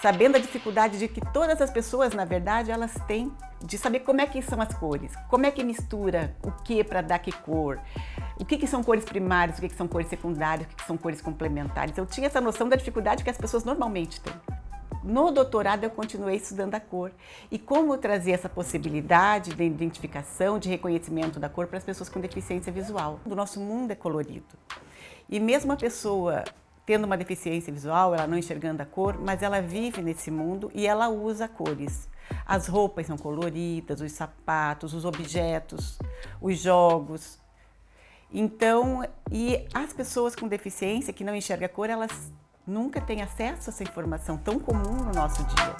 sabendo a dificuldade de que todas as pessoas, na verdade, elas têm de saber como é que são as cores, como é que mistura o que para dar que cor, o que, que são cores primárias, o que, que são cores secundárias, o que, que são cores complementares. Eu tinha essa noção da dificuldade que as pessoas normalmente têm. No doutorado eu continuei estudando a cor e como trazer essa possibilidade de identificação, de reconhecimento da cor para as pessoas com deficiência visual. O nosso mundo é colorido e mesmo a pessoa tendo uma deficiência visual, ela não enxergando a cor, mas ela vive nesse mundo e ela usa cores. As roupas são coloridas, os sapatos, os objetos, os jogos. Então, e as pessoas com deficiência que não enxergam a cor, elas nunca têm acesso a essa informação tão comum no nosso dia.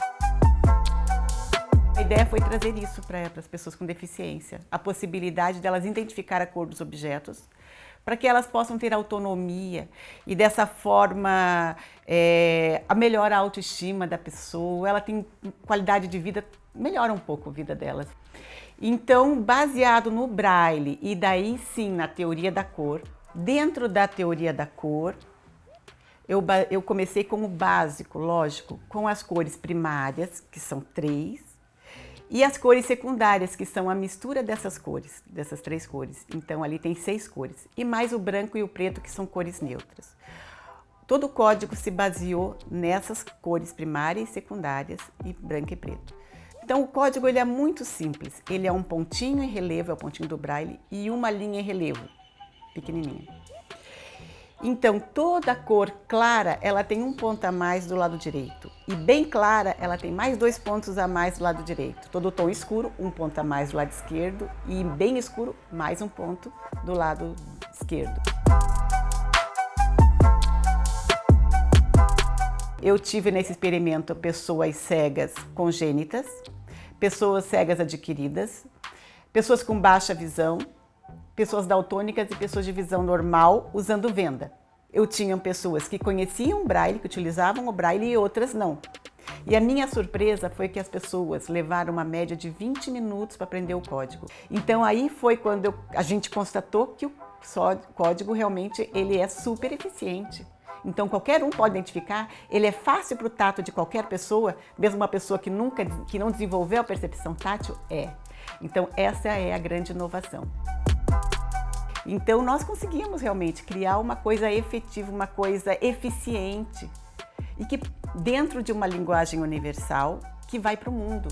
A ideia foi trazer isso para as pessoas com deficiência, a possibilidade delas identificar a cor dos objetos, para que elas possam ter autonomia e dessa forma é, a melhor autoestima da pessoa, ela tem qualidade de vida, melhora um pouco a vida delas. Então, baseado no Braille e daí sim na teoria da cor, dentro da teoria da cor, eu, eu comecei com o básico, lógico, com as cores primárias, que são três, e as cores secundárias, que são a mistura dessas cores, dessas três cores. Então, ali tem seis cores. E mais o branco e o preto, que são cores neutras. Todo o código se baseou nessas cores primárias e secundárias, e branco e preto. Então, o código ele é muito simples. Ele é um pontinho em relevo, é o pontinho do braille, e uma linha em relevo, pequenininha. Então, toda cor clara, ela tem um ponto a mais do lado direito. E bem clara, ela tem mais dois pontos a mais do lado direito. Todo tom escuro, um ponto a mais do lado esquerdo. E bem escuro, mais um ponto do lado esquerdo. Eu tive nesse experimento pessoas cegas congênitas, pessoas cegas adquiridas, pessoas com baixa visão, pessoas daltônicas e pessoas de visão normal usando venda. Eu tinha pessoas que conheciam o Braille, que utilizavam o Braille e outras não. E a minha surpresa foi que as pessoas levaram uma média de 20 minutos para aprender o código. Então aí foi quando eu, a gente constatou que o código realmente ele é super eficiente. Então qualquer um pode identificar, ele é fácil para o tato de qualquer pessoa, mesmo uma pessoa que nunca, que não desenvolveu a percepção tátil, é. Então essa é a grande inovação. Então nós conseguimos realmente criar uma coisa efetiva, uma coisa eficiente e que dentro de uma linguagem universal que vai para o mundo.